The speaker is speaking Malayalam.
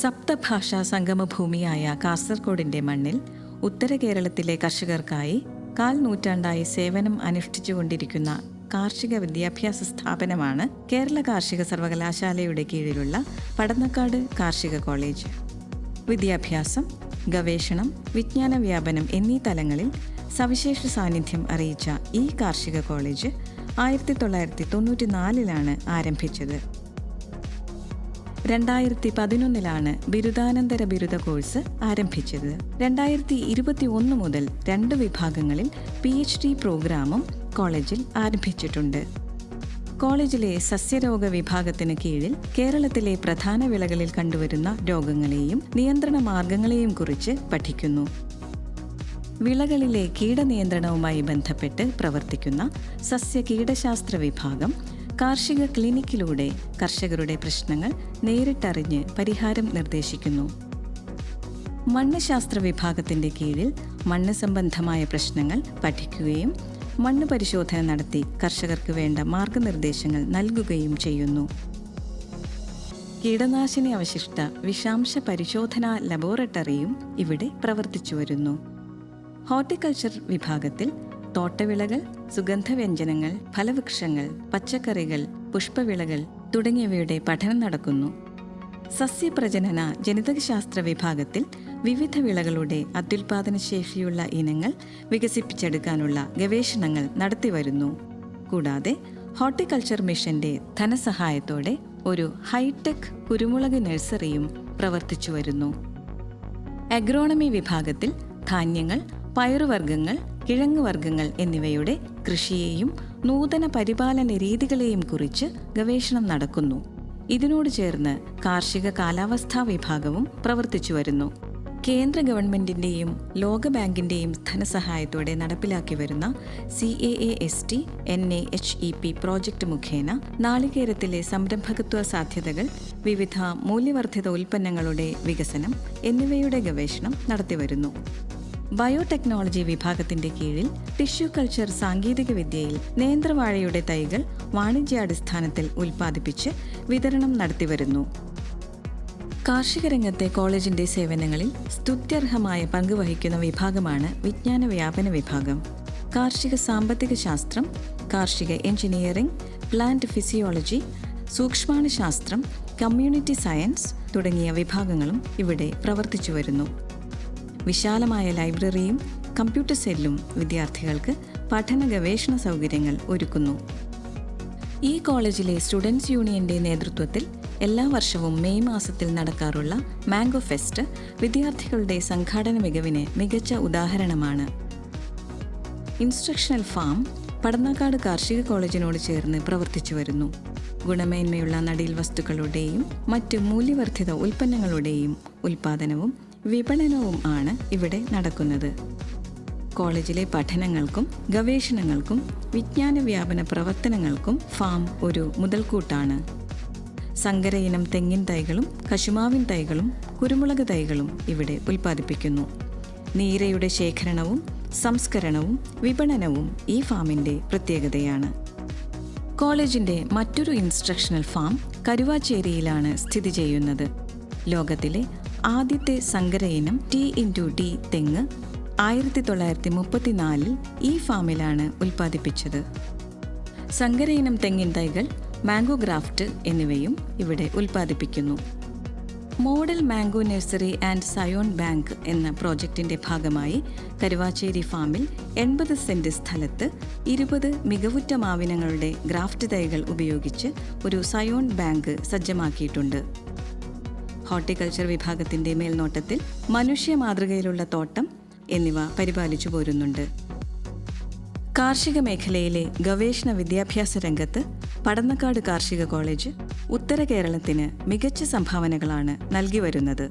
സപ്തഭാഷാ സംഗമഭൂമിയായ കാസർഗോഡിന്റെ മണ്ണിൽ ഉത്തര കേരളത്തിലെ കർഷകർക്കായി കാൽ നൂറ്റാണ്ടായി സേവനം അനുഷ്ഠിച്ചുകൊണ്ടിരിക്കുന്ന കാർഷിക വിദ്യാഭ്യാസ സ്ഥാപനമാണ് കേരള കാർഷിക സർവകലാശാലയുടെ കീഴിലുള്ള പടന്നക്കാട് കാർഷിക കോളേജ്. വിദ്യാഭ്യാസം ഗവേഷണം വിജ്ഞാന വ്യാപനം എന്നീ തലങ്ങളിൽ സവിശേഷ സാന്നിധ്യം അറിയിച്ച ഈ കാർഷിക കോളേജ് ആയിരത്തി തൊള്ളായിരത്തി തൊണ്ണൂറ്റിനാലിലാണ് ആരംഭിച്ചത്. രണ്ടായിരത്തി പതിനൊന്നിലാണ് ബിരുദാനന്തര ബിരുദ കോഴ്സ് ആരംഭിച്ചത്. രണ്ടായിരത്തി ഇരുപത്തി ഒന്ന് മുതൽ രണ്ട് വിഭാഗങ്ങളിൽ പി എച്ച് ഡി പ്രോഗ്രാമും കോളേജിൽ ആരംഭിച്ചിട്ടുണ്ട്. കോളേജിലെ സസ്യരോഗ വിഭാഗത്തിന് കീഴിൽ കേരളത്തിലെ പ്രധാന വിളകളിൽ കണ്ടുവരുന്ന രോഗങ്ങളെയും നിയന്ത്രണ മാർഗങ്ങളെയും കുറിച്ച് പഠിക്കുന്നു. വിളകളിലെ കീടനിയന്ത്രണവുമായി ബന്ധപ്പെട്ട് പ്രവർത്തിക്കുന്ന സസ്യ കീടശാസ്ത്ര വിഭാഗം കാർഷിക ക്ലിനിക്കിലൂടെ കർഷകരുടെ പ്രശ്നങ്ങൾ നേരിട്ടറിഞ്ഞ് പരിഹാരം നിർദ്ദേശിക്കുന്നു. മണ്ണ് ശാസ്ത്ര വിഭാഗത്തിന്റെ കീഴിൽ മണ്ണ് സംബന്ധമായ പ്രശ്നങ്ങൾ പഠിക്കുകയും മണ്ണ് പരിശോധന നടത്തി കർഷകർക്ക് വേണ്ട മാർഗനിർദ്ദേശങ്ങൾ നൽകുകയും ചെയ്യുന്നു. കീടനാശിനി അവശിഷ്ട വിഷാംശ പരിശോധനാ ലബോറട്ടറിയും ഇവിടെ പ്രവർത്തിച്ചു വരുന്നു. ഹോർട്ടിക്കൾച്ചർ വിഭാഗത്തിൽ തോട്ടവിളകൾ സുഗന്ധവ്യഞ്ജനങ്ങൾ ഫലവൃക്ഷങ്ങൾ പച്ചക്കറികൾ പുഷ്പവിളകൾ തുടങ്ങിയവയുടെ പഠനം നടക്കുന്നു. സസ്യപ്രജനന ജനിതകശാസ്ത്ര വിഭാഗത്തിൽ വിവിധ വിളകളുടെ അത്യുൽപാദനശേഷിയുള്ള ഇനങ്ങൾ വികസിപ്പിച്ചെടുക്കാനുള്ള ഗവേഷണങ്ങൾ നടത്തിവരുന്നു. കൂടാതെ ഹോർട്ടിക്കൾച്ചർ മിഷന്റെ ധനസഹായത്തോടെ ഒരു ഹൈടെക് കുരുമുളക് നഴ്സറിയും പ്രവർത്തിച്ചു വരുന്നു അഗ്രോണമി വിഭാഗത്തിൽ ധാന്യങ്ങൾ പയറുവർഗങ്ങൾ കിഴങ്ങുവർഗങ്ങൾ എന്നിവയുടെ കൃഷിയെയും നൂതന പരിപാലന രീതികളെയും കുറിച്ച് ഗവേഷണം നടക്കുന്നു. ഇതിനോട് ചേർന്ന് കാർഷിക കാലാവസ്ഥാ വിഭാഗവും പ്രവർത്തിച്ചു വരുന്നു. കേന്ദ്ര ഗവൺമെന്റിന്റെയും ലോകബാങ്കിന്റെയും ധനസഹായത്തോടെ നടപ്പിലാക്കി വരുന്ന C A A S T N A H E P project മുഖേന നാളികേരത്തിലെ സംരംഭകത്വ സാധ്യതകൾ വിവിധ മൂല്യവർദ്ധിത ഉൽപ്പന്നങ്ങളുടെ വികസനം എന്നിവയുടെ ഗവേഷണം നടത്തിവരുന്നു. ബയോടെക്നോളജി വിഭാഗത്തിന്റെ കീഴിൽ ടിഷ്യൂ കൾച്ചർ സാങ്കേതിക വിദ്യയിൽ നേന്ത്രവാഴയുടെ തൈകൾ വാണിജ്യാടിസ്ഥാനത്തിൽ ഉൽപ്പാദിപ്പിച്ച് വിതരണം നടത്തിവരുന്നു. കാർഷിക രംഗത്തെ കോളേജിന്റെ സേവനങ്ങളിൽ സ്തുത്യർഹമായ പങ്കുവഹിക്കുന്ന വിഭാഗമാണ് വിജ്ഞാന വ്യാപന വിഭാഗം. കാർഷിക സാമ്പത്തിക ശാസ്ത്രം കാർഷിക എഞ്ചിനീയറിംഗ് പ്ലാന്റ് ഫിസിയോളജി സൂക്ഷ്മാണുശാസ്ത്രം കമ്മ്യൂണിറ്റി സയൻസ് തുടങ്ങിയ വിഭാഗങ്ങളും ഇവിടെ പ്രവർത്തിച്ചു വരുന്നു വിശാലമായ ലൈബ്രറിയും കമ്പ്യൂട്ടർ സെല്ലും വിദ്യാർത്ഥികൾക്ക് പഠന ഗവേഷണ സൗകര്യങ്ങൾ ഒരുക്കുന്നു. ഈ കോളേജിലെ സ്റ്റുഡൻസ് യൂണിയന്റെ നേതൃത്വത്തിൽ എല്ലാ വർഷവും മെയ് മാസത്തിൽ നടക്കാറുള്ള മാംഗോ ഫെസ്റ്റ് വിദ്യാർത്ഥികളുടെ സംഘാടന മികവിന് മികച്ച ഉദാഹരണമാണ്. ഇൻസ്ട്രക്ഷണൽ ഫാം പടന്നാക്കാട് കാർഷിക കോളേജിനോട് ചേർന്ന് പ്രവർത്തിച്ചു വരുന്നു. ഗുണമേന്മയുള്ള നടീൽ വസ്തുക്കളുടെയും മറ്റ് മൂല്യവർദ്ധിത ഉൽപ്പന്നങ്ങളുടെയും ഉൽപ്പാദനവും വിപണനവും ആണ് ഇവിടെ നടക്കുന്നത്. കോളേജിലെ പഠനങ്ങൾക്കും ഗവേഷണങ്ങൾക്കും വിജ്ഞാന വ്യാപന പ്രവർത്തനങ്ങൾക്കും ഫാം ഒരു മുതൽക്കൂട്ടാണ്. സങ്കര ഇനം തെങ്ങിൻ തൈകളും കശുമാവിൻ തൈകളും കുരുമുളക് തൈകളും ഇവിടെ ഉൽപ്പാദിപ്പിക്കുന്നു. നീരയുടെ ശേഖരണവും സംസ്കരണവും വിപണനവും ഈ ഫാമിന്റെ പ്രത്യേകതയാണ്. കോളേജിന്റെ മറ്റൊരു ഇൻസ്ട്രക്ഷണൽ ഫാം കരുവാച്ചേരിയിലാണ് സ്ഥിതി ചെയ്യുന്നത്. ലോകത്തിലെ ആദ്യത്തെ സങ്കര ഇനം ടി ഇന്റു ടി തെങ്ങ് ആയിരത്തി തൊള്ളായിരത്തി മുപ്പത്തിനാലിൽ ഈ ഫാമിലാണ് ഉൽപ്പാദിപ്പിച്ചത്. സങ്കര ഇനം തെങ്ങിൻ തൈകൾ മാംഗോ ഗ്രാഫ്റ്റ് എന്നിവയും ഇവിടെ ഉൽപ്പാദിപ്പിക്കുന്നു. Model mango nursery and scion bank എന്ന പ്രോജക്റ്റിന്റെ ഭാഗമായി കരുവാച്ചേരി ഫാമിൽ എൺപത് സെന്റ് സ്ഥലത്ത് ഇരുപത് മികവുറ്റ മാവിനങ്ങളുടെ ഗ്രാഫ്റ്റ് തൈകൾ ഉപയോഗിച്ച് ഒരു സയോൺ ബാങ്ക് സജ്ജമാക്കിയിട്ടുണ്ട്. ഹോർട്ടിക്കൾച്ചർ വിഭാഗത്തിന്റെ മേൽനോട്ടത്തിൽ മനുഷ്യ മാതൃകയിലുള്ള തോട്ടം എന്നിവ പരിപാലിച്ചു പോരുന്നുണ്ട്. കാർഷിക മേഖലയിലെ ഗവേഷണ വിദ്യാഭ്യാസ രംഗത്ത് പടന്നക്കാട് കാർഷിക കോളേജ് ഉത്തര കേരളത്തിന് മികച്ച സംഭാവനകളാണ് നൽകി വരുന്നത്.